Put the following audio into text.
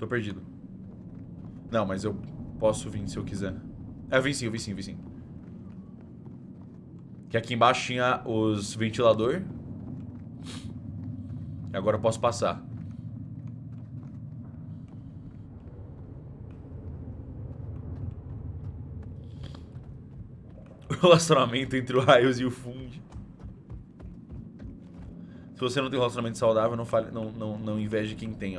Tô perdido. Não, mas eu posso vir se eu quiser. É, eu vim sim, eu vim sim, eu vim sim. Que aqui embaixo tinha os ventilador. E agora eu posso passar. O relacionamento entre o Raios e o Fund. Se você não tem um relacionamento saudável, não, fale, não, não, não inveje quem tem, ok?